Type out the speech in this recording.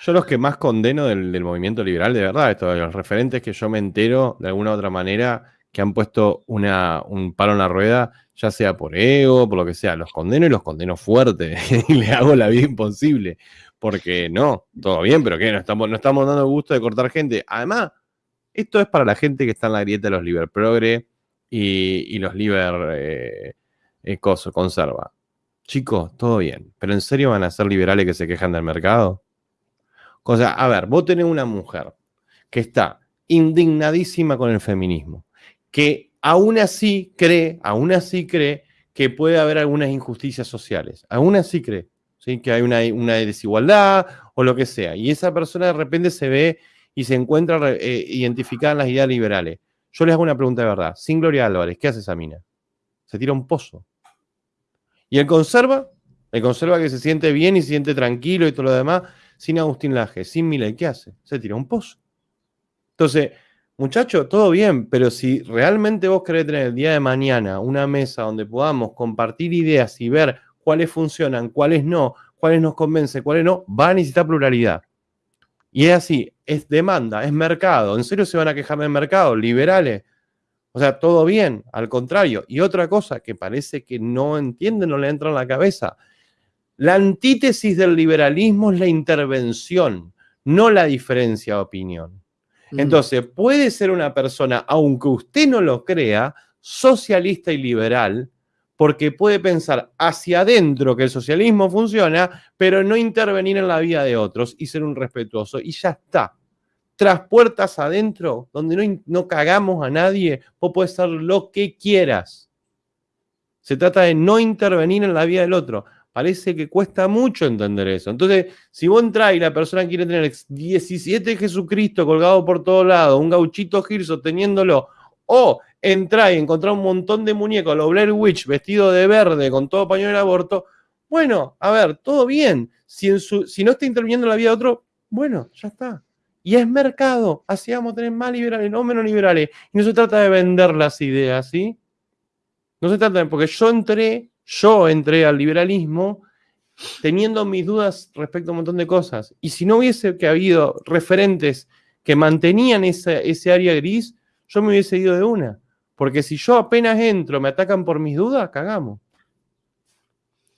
Yo los que más condeno del, movimiento liberal, de verdad, esto, los referentes que yo me entero de alguna u otra manera que han puesto un palo en la rueda, ya sea por ego, por lo que sea, los condeno y los condeno fuerte y le hago la vida imposible. Porque no, todo bien, pero ¿qué? No estamos, no estamos dando gusto de cortar gente. Además, esto es para la gente que está en la grieta de los liber progre y, los liber eh, eh conserva. Chicos, todo bien, pero ¿en serio van a ser liberales que se quejan del mercado? O sea, a ver, vos tenés una mujer que está indignadísima con el feminismo, que aún así cree, aún así cree que puede haber algunas injusticias sociales, aún así cree, ¿sí? que hay una, una desigualdad o lo que sea, y esa persona de repente se ve y se encuentra eh, identificada en las ideas liberales. Yo les hago una pregunta de verdad. Sin Gloria Álvarez, ¿qué hace esa mina? Se tira un pozo. ¿Y el conserva? El conserva que se siente bien y se siente tranquilo y todo lo demás, sin Agustín Laje, sin Milei, ¿qué hace? Se tira un pozo. Entonces, muchacho, todo bien, pero si realmente vos querés tener el día de mañana una mesa donde podamos compartir ideas y ver cuáles funcionan, cuáles no, cuáles nos convencen, cuáles no, va a necesitar pluralidad. Y es así, es demanda, es mercado. ¿En serio se van a quejar del mercado? Liberales. O sea, todo bien, al contrario. Y otra cosa que parece que no entienden, no le entra en la cabeza. La antítesis del liberalismo es la intervención, no la diferencia de opinión. Mm. Entonces, puede ser una persona, aunque usted no lo crea, socialista y liberal, porque puede pensar hacia adentro que el socialismo funciona, pero no intervenir en la vida de otros y ser un respetuoso. Y ya está. Tras puertas adentro, donde no, no cagamos a nadie, vos puedes ser lo que quieras. Se trata de no intervenir en la vida del otro. Parece que cuesta mucho entender eso. Entonces, si vos entras y la persona quiere tener 17 Jesucristo colgado por todos lados, un gauchito Gil sosteniéndolo, o entrar y encontrar un montón de muñecos, los Blair Witch vestido de verde con todo pañuelo de aborto, bueno, a ver, todo bien. Si no está interviniendo en la vida de otro, bueno, ya está. Y es mercado, así vamos a tener más liberales, no menos liberales. Y no se trata de vender las ideas, ¿sí? No se trata de, porque yo entré, yo entré al liberalismo teniendo mis dudas respecto a un montón de cosas. Y si no hubiese que habido referentes que mantenían ese área gris, yo me hubiese ido de una. Porque si yo apenas entro, me atacan por mis dudas, cagamos.